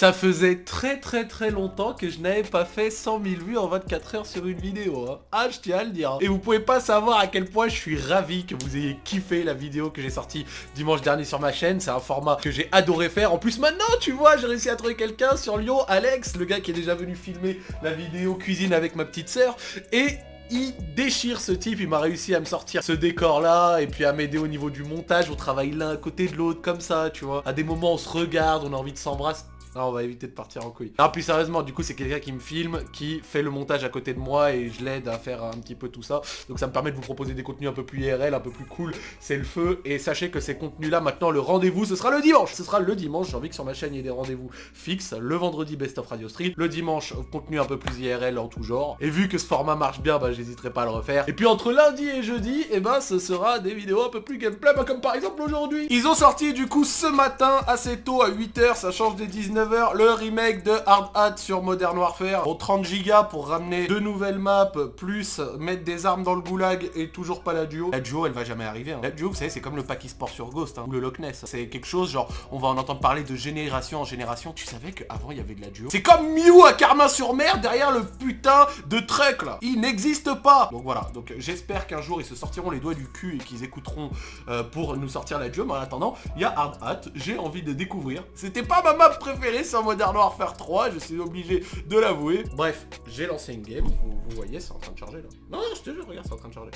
Ça faisait très très très longtemps que je n'avais pas fait 100 000 vues en 24 heures sur une vidéo. Hein. Ah, je tiens à le dire. Et vous pouvez pas savoir à quel point je suis ravi que vous ayez kiffé la vidéo que j'ai sortie dimanche dernier sur ma chaîne. C'est un format que j'ai adoré faire. En plus, maintenant, tu vois, j'ai réussi à trouver quelqu'un sur Lyon, Alex, le gars qui est déjà venu filmer la vidéo cuisine avec ma petite sœur. Et il déchire ce type, il m'a réussi à me sortir ce décor là et puis à m'aider au niveau du montage, on travaille l'un à côté de l'autre comme ça, tu vois. À des moments on se regarde, on a envie de s'embrasser. Non, on va éviter de partir en couille. Non, plus sérieusement, du coup, c'est quelqu'un qui me filme, qui fait le montage à côté de moi et je l'aide à faire un petit peu tout ça. Donc ça me permet de vous proposer des contenus un peu plus IRL, un peu plus cool. C'est le feu. Et sachez que ces contenus-là, maintenant, le rendez-vous, ce sera le dimanche. Ce sera le dimanche. J'ai envie que sur ma chaîne, il y ait des rendez-vous fixes. Le vendredi, Best of Radio Street. Le dimanche, contenu un peu plus IRL en tout genre. Et vu que ce format marche bien, bah, j'hésiterai pas à le refaire. Et puis entre lundi et jeudi, et eh ben, ce sera des vidéos un peu plus gameplay, bah, comme par exemple aujourd'hui. Ils ont sorti, du coup, ce matin, assez tôt, à 8h, ça change des 19h, le remake de Hard Hat sur Modern Warfare au 30 Go pour ramener deux nouvelles maps, plus mettre des armes dans le goulag et toujours pas la duo. La duo, elle va jamais arriver. Hein. La duo, vous savez, c'est comme le pack sport sur Ghost hein, ou le Loch Ness. C'est quelque chose, genre, on va en entendre parler de génération en génération. Tu savais qu'avant, il y avait de la duo? C'est comme Mew à Carmin-sur-Mer derrière le putain de truck, là. Il n'existe pas Donc voilà, donc j'espère qu'un jour, ils se sortiront les doigts du cul et qu'ils écouteront euh, pour nous sortir la duo. Mais en attendant, il y a Hard Hat. J'ai envie de découvrir. C'était pas ma map préférée sur Modern Warfare faire 3, je suis obligé de l'avouer. Bref, j'ai lancé une game, vous, voyez, c'est en train de charger là. Non, non, je te jure, regarde, c'est en train de charger.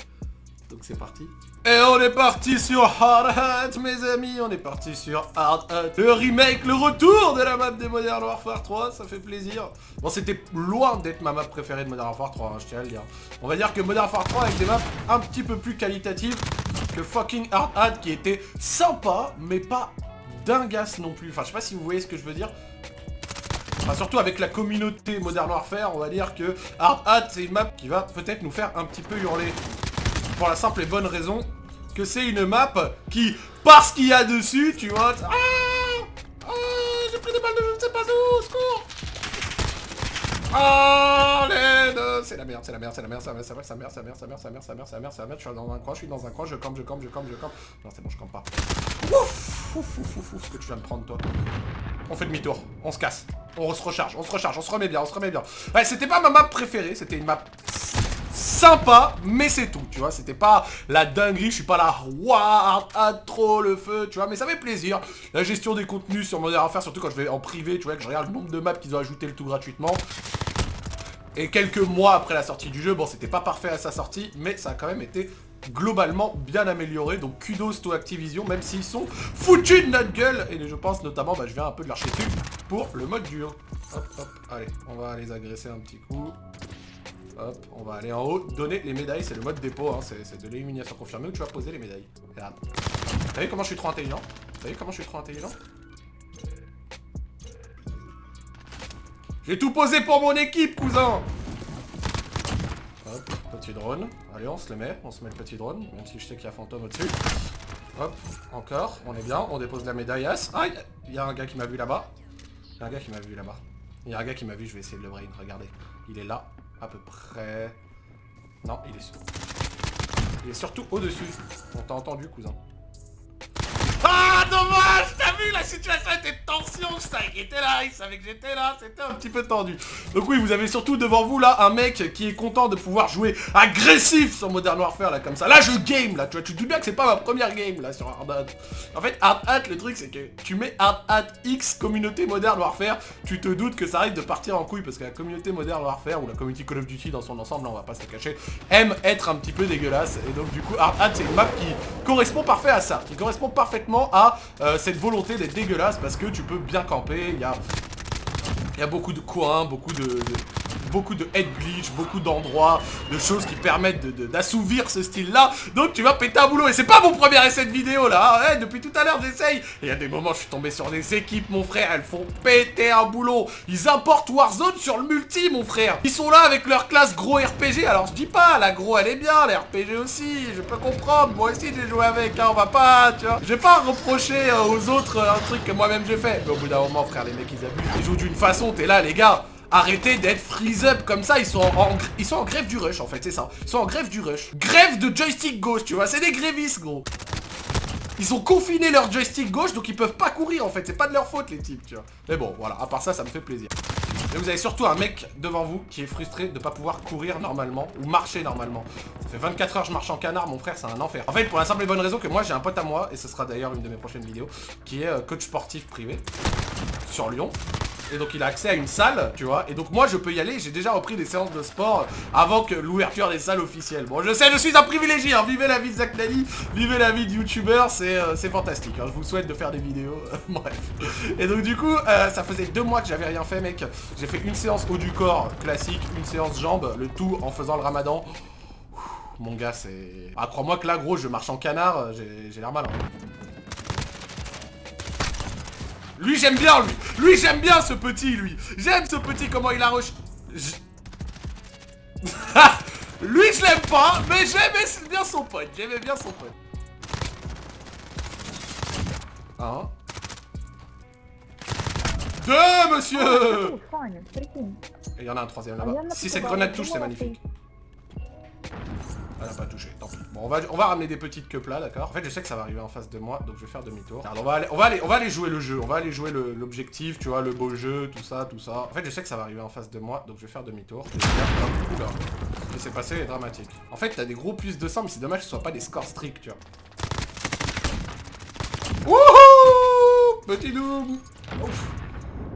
Donc c'est parti. Et on est parti sur Hard Hat, mes amis. On est parti sur Hard Hat. Le remake, le retour de la map de Modern Warfare 3. Ça fait plaisir. Bon, c'était loin d'être ma map préférée de Modern Warfare 3, hein, je tiens à le dire. On va dire que Modern Warfare 3 avec des maps un petit peu plus qualitatives que fucking Hard Hat qui était sympa, mais pas dingasse non plus. Enfin, je sais pas si vous voyez ce que je veux dire surtout avec la communauté Modern Warfare, on va dire que Hard Hat, c'est une map qui va peut-être nous faire un petit peu hurler. Pour la simple et bonne raison que c'est une map qui, parce qu'il y a dessus, tu vois... Ah Ah J'ai pris des balles de je ne sais pas où, secours Ah l'aide C'est la merde, c'est la merde, c'est la merde, c'est la merde, c'est la merde, c'est la merde, c'est la merde, c'est la merde, c'est la merde, c'est la merde, c'est la merde, je suis dans un coin, je suis dans un coin, je campe, je campe, je campe, je campe. Non, c'est bon, je campe pas. Ouf Ouf, ouf, ouf, ce que tu viens de prendre, toi. On fait demi-tour, on se casse. On se recharge, on se recharge, on se remet bien, on se remet bien. Ouais, c'était pas ma map préférée, c'était une map sympa, mais c'est tout, tu vois. C'était pas la dinguerie, je suis pas là, waouh, à trop le feu, tu vois. Mais ça fait plaisir. La gestion des contenus sur Modern Warfare, surtout quand je vais en privé, tu vois, que je regarde le nombre de maps qu'ils ont ajouté le tout gratuitement. Et quelques mois après la sortie du jeu, bon, c'était pas parfait à sa sortie, mais ça a quand même été globalement bien amélioré. Donc kudos to Activision, même s'ils sont foutus de notre gueule. Et je pense notamment, bah, je viens un peu de dessus pour le mode dur. Hop, hop, allez, on va les agresser un petit coup. Hop, on va aller en haut, donner les médailles, c'est le mode dépôt, hein, c'est de l'élimination confirmée où tu vas poser les médailles. Regarde. Vous savez comment je suis trop intelligent? Vous savez comment je suis trop intelligent? J'ai tout posé pour mon équipe, cousin petit drone. Allez, on se le met, on se met le petit drone, même si je sais qu'il y a fantôme au-dessus. Hop, encore, on est bien, on dépose la médaille As. Ah, il y a un gars qui m'a vu là-bas. Il y a un gars qui m'a vu là-bas. Il y a un gars qui m'a vu, je vais essayer de le brain, regardez. Il est là, à peu près... Non, il est... Il est surtout au-dessus. On t'a entendu, cousin. Ah, dommage T'as vu, la situation était était là, savait que j'étais là, c'était un petit peu tendu. Donc oui, vous avez surtout devant vous, là, un mec qui est content de pouvoir jouer agressif sur Modern Warfare, là, comme ça. Là, je game, là, tu vois, tu te dis bien que c'est pas ma première game, là, sur Hard Hat. En fait, Hard Hat, le truc, c'est que tu mets Hard Hat X, communauté Modern Warfare, tu te doutes que ça arrive de partir en couille, parce que la communauté Modern Warfare, ou la communauté Call of Duty dans son ensemble, là, on va pas se cacher, aime être un petit peu dégueulasse, et donc, du coup, Hard Hat, c'est une map qui correspond parfait à ça, qui correspond parfaitement à euh, cette volonté d'être dégueulasse parce que tu peux bien camper, il y a, y a beaucoup de coins, beaucoup de beaucoup de head glitch, beaucoup d'endroits, de choses qui permettent d'assouvir ce style-là. Donc tu vas péter un boulot. Et c'est pas mon premier essai de vidéo là. Hein. depuis tout à l'heure j'essaye. Et il y a des moments je suis tombé sur des équipes mon frère. Elles font péter un boulot. Ils importent Warzone sur le multi mon frère. Ils sont là avec leur classe gros RPG. Alors je dis pas, la gros elle est bien, la RPG aussi. Je peux comprendre. Moi aussi j'ai joué avec. Hein, on va pas, tu vois. Je vais pas reprocher euh, aux autres euh, un truc que moi-même j'ai fait. Mais au bout d'un moment frère les mecs ils abusent. Ils jouent d'une façon. T'es là les gars. Arrêtez d'être freeze up comme ça, ils sont en, grève du rush en fait, c'est ça. Ils sont en grève du rush. Grève de joystick gauche, tu vois, c'est des grévistes gros. Ils ont confiné leur joystick gauche, donc ils peuvent pas courir en fait. C'est pas de leur faute les types, tu vois. Mais bon, voilà, à part ça, ça me fait plaisir. Et vous avez surtout un mec devant vous qui est frustré de pas pouvoir courir normalement ou marcher normalement. Ça fait 24 heures je marche en canard, mon frère, c'est un enfer. En fait, pour la simple et bonne raison que moi, j'ai un pote à moi, et ce sera d'ailleurs une de mes prochaines vidéos, qui est euh, coach sportif privé sur Lyon. Et donc il a accès à une salle, tu vois. Et donc moi je peux y aller, j'ai déjà repris des séances de sport avant que l'ouverture des salles officielles. Bon je sais, je suis un privilégié, hein. vivez la vie de Zach Nani, vivez la vie de youtubeur, c'est euh, fantastique. Hein. Je vous souhaite de faire des vidéos, bref. Et donc du coup, euh, ça faisait deux mois que j'avais rien fait mec. J'ai fait une séance haut du corps classique, une séance jambes, le tout en faisant le ramadan. Mon gars c'est... Ah crois-moi que là gros je marche en canard, j'ai l'air mal. Lui, j'aime bien, lui. Lui, j'aime bien ce petit, lui. J'aime ce petit, comment il a rush. lui, je l'aime pas, mais j'aimais bien son pote. J'aimais bien son pote. Un. Deux, monsieur Et il y en a un troisième là-bas. Si cette grenade touche, c'est magnifique. Elle a pas touché, tant pis. Bon, on va, ramener des petites queues là, d'accord? En fait, je sais que ça va arriver en face de moi, donc je vais faire demi-tour. On va, aller, on, jouer le jeu, on va aller jouer l'objectif, tu vois, le beau jeu, tout ça, tout ça. En fait, je sais que ça va arriver en face de moi, donc je vais faire demi-tour. Oula, ce qui s'est passé est dramatique. En fait, t'as des gros plus de sang, mais c'est dommage que ce soit pas des scores stricts, tu vois. Wouhou Petit Doom Ouf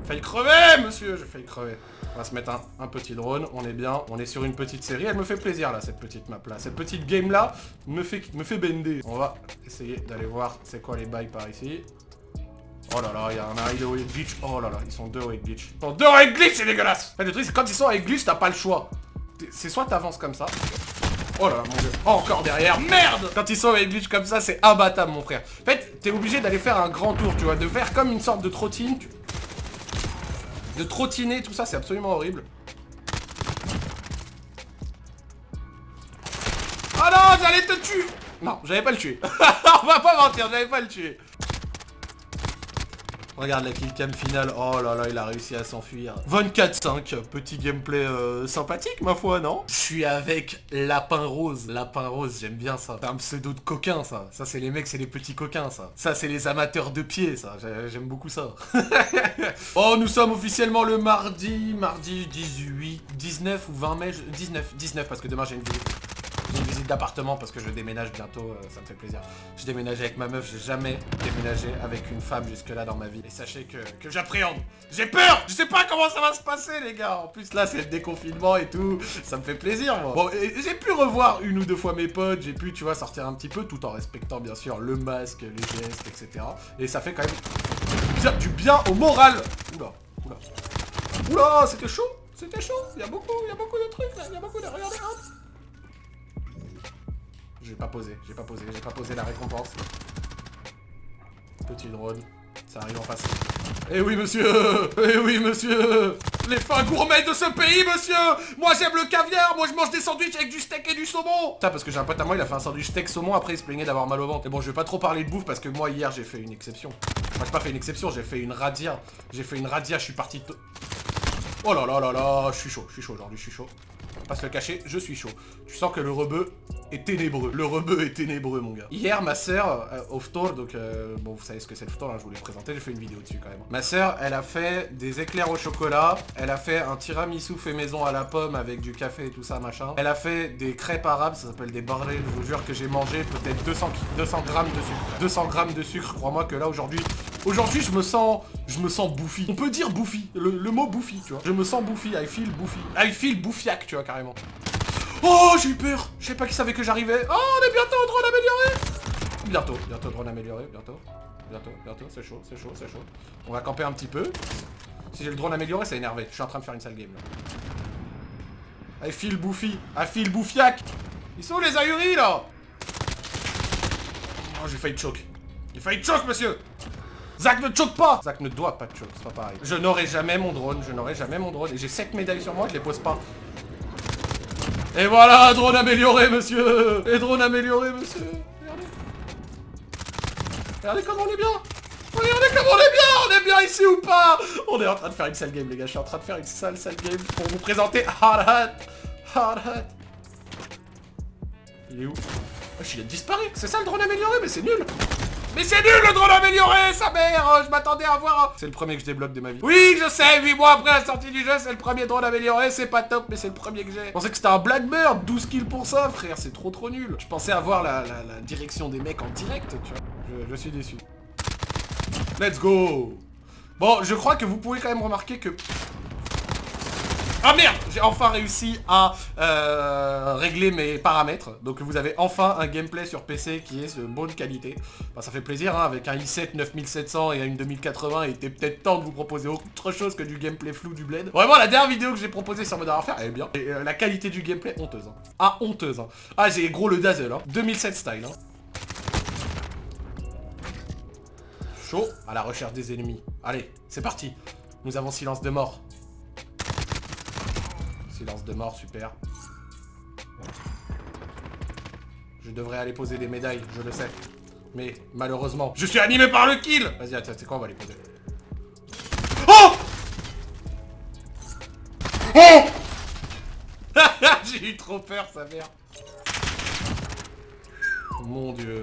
Failli crever, monsieur J'ai failli crever. Va se mettre un, petit drone, on est bien, on est sur une petite série. Elle me fait plaisir là, cette petite map là. Cette petite game là me fait, me fait bender. On va essayer d'aller voir c'est quoi les bails par ici. Oh là là, il y en a un, au glitch. Oh là là, ils sont deux au glitch. Ils sont deux au glitch, c'est dégueulasse Le truc, c'est quand ils sont avec glitch, t'as pas le choix. C'est soit t'avances comme ça. Oh là là, mon dieu. encore derrière. Merde Quand ils sont avec glitch comme ça, c'est imbattable, mon frère. En fait, t'es obligé d'aller faire un grand tour, tu vois. De faire comme une sorte de trottine de trottiner, tout ça, c'est absolument horrible. Ah non, j'allais te tuer Non, j'allais pas le tuer. On va pas mentir, j'allais pas le tuer. Regarde la killcam finale. Oh là là, il a réussi à s'enfuir. 24-5. Petit gameplay euh, sympathique, ma foi, non? Je suis avec Lapin Rose. Lapin Rose, j'aime bien ça. C'est un pseudo de coquin, ça. Ça, c'est les mecs, c'est les petits coquins, ça. Ça, c'est les amateurs de pied, ça. J'aime beaucoup ça. oh, nous sommes officiellement le mardi, mardi 18, 19 ou 20 mai 19, 19, parce que demain j'ai une vidéo d'appartement parce que je déménage bientôt, euh, ça me fait plaisir. Je déménage avec ma meuf, j'ai jamais déménagé avec une femme jusque-là dans ma vie. Et sachez que, j'appréhende. J'ai peur Je sais pas comment ça va se passer, les gars. En plus, là, c'est le déconfinement et tout. Ça me fait plaisir, moi. Bon, j'ai pu revoir une ou deux fois mes potes. J'ai pu, tu vois, sortir un petit peu tout en respectant, bien sûr, le masque, les gestes, etc. Et ça fait quand même du bien au moral. Oula, oula. Oula, c'était chaud C'était chaud Il y a beaucoup, il y a beaucoup de trucs. Il y a beaucoup de... Regardez, j'ai pas posé, j'ai pas posé, j'ai pas posé la récompense. Petit drone, ça arrive en face. Eh oui, monsieur Eh oui, monsieur Les fins gourmets de ce pays, monsieur Moi, j'aime le caviar Moi, je mange des sandwichs avec du steak et du saumon Ça, parce que j'ai un pote à moi, il a fait un sandwich steak saumon, après il se plaignait d'avoir mal au ventre. Et bon, je vais pas trop parler de bouffe, parce que moi, hier, j'ai fait une exception. Enfin, j'ai pas fait une exception, j'ai fait une radia. J'ai fait une radia, je suis parti... Oh là là là là, je suis chaud, je suis chaud aujourd'hui, je suis chaud. Pas se le cacher, je suis chaud. Tu sens que le rebeu est ténébreux. Le rebeu est ténébreux, mon gars. Hier, ma sœur, euh, au Ftor, donc euh, bon, vous savez ce que c'est le Ftor, hein, je vous l'ai présenté, j'ai fait une vidéo dessus quand même. Ma sœur, elle a fait des éclairs au chocolat, elle a fait un tiramisu fait maison à la pomme avec du café et tout ça, machin. Elle a fait des crêpes arabes, ça s'appelle des barrés, je vous jure que j'ai mangé peut-être 200, 200 grammes de sucre. 200 grammes de sucre, crois-moi que là, aujourd'hui, aujourd'hui, je me sens, je me sens bouffi. On peut dire bouffi, le, mot bouffi, tu vois. Je me sens bouffi, I feel bouffi. I feel bouffiac, tu vois, carrément. Oh, j'ai eu peur Je sais pas qui savait que j'arrivais. Oh, on est bientôt au drone amélioré Bientôt, bientôt drone amélioré, bientôt. Bientôt, bientôt, c'est chaud, c'est chaud, c'est chaud. On va camper un petit peu. Si j'ai le drone amélioré, c'est énervé. Je suis en train de faire une sale game, là. I feel bouffi. I feel bouffiac. Ils sont où les ahuris, là? Oh, j'ai failli choke. J'ai failli choke, monsieur Zach ne choke pas Zach ne doit pas choke, c'est pas pareil. Je n'aurai jamais mon drone, je n'aurai jamais mon drone. Et j'ai 7 médailles sur moi, je les pose pas. Et voilà, drone amélioré, monsieur Et drone amélioré, monsieur Regardez. Regardez comme on est bien Regardez comme on est bien On est bien ici ou pas On est en train de faire une sale game, les gars. Je suis en train de faire une sale, sale game pour vous présenter Hard Hat Hard Hat Il est où? Oh, Il a disparu C'est ça le drone amélioré, mais c'est nul Mais c'est nul le drone amélioré, sa mère Je m'attendais à voir... C'est le premier que je débloque de ma vie. Oui, je sais, 8 mois après la sortie du jeu, c'est le premier drone amélioré, c'est pas top, mais c'est le premier que j'ai. Je pensais que c'était un Blackbird, 12 kills pour ça, frère, c'est trop trop nul. Je pensais avoir la, direction des mecs en direct, tu vois. je suis déçu. Let's go Bon, je crois que vous pouvez quand même remarquer que ah merde J'ai enfin réussi à euh, régler mes paramètres. Donc vous avez enfin un gameplay sur PC qui est de bonne qualité. ça fait plaisir, hein, avec un i7 9700 et une 2080, il était peut-être temps de vous proposer autre chose que du gameplay flou du Blade. Vraiment, la dernière vidéo que j'ai proposée sur Modern Warfare, elle est bien. Euh, la qualité du gameplay, honteuse. Hein. Ah, honteuse. Hein. Ah, j'ai gros le Dazzle, 2007 style. Chaud à la recherche des ennemis. Allez, c'est parti. Nous avons silence de mort. Silence de mort, super. Je devrais aller poser des médailles, je le sais. Mais malheureusement, je suis animé par le kill Vas-y, attends, c'est quoi, on va les poser? Oh Oh J'ai eu trop peur, sa mère. Mon dieu.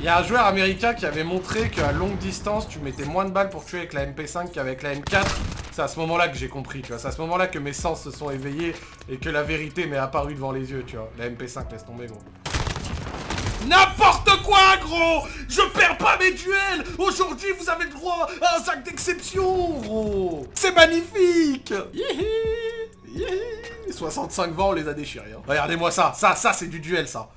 Il y a un joueur américain qui avait montré qu'à longue distance, tu mettais moins de balles pour tuer avec la MP5 qu'avec la M4. C'est à ce moment-là que j'ai compris, tu vois. C'est à ce moment-là que mes sens se sont éveillés et que la vérité m'est apparue devant les yeux, tu vois. La MP5, laisse tomber, gros. N'importe quoi, gros Je perds pas mes duels Aujourd'hui, vous avez le droit à un sac d'exception, gros C'est magnifique Yihi 65 vents, on les a déchirés. Hein. Regardez-moi ça, ça, ça, c'est du duel, ça.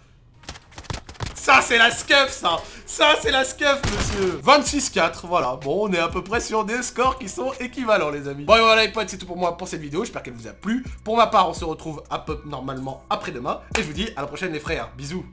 Ça, c'est la scuff, ça Ça, c'est la scuff, monsieur 26-4, voilà. Bon, on est à peu près sur des scores qui sont équivalents, les amis. Bon, voilà, les potes, c'est tout pour moi pour cette vidéo. J'espère qu'elle vous a plu. Pour ma part, on se retrouve à peu normalement après-demain. Et je vous dis à la prochaine, les frères. Bisous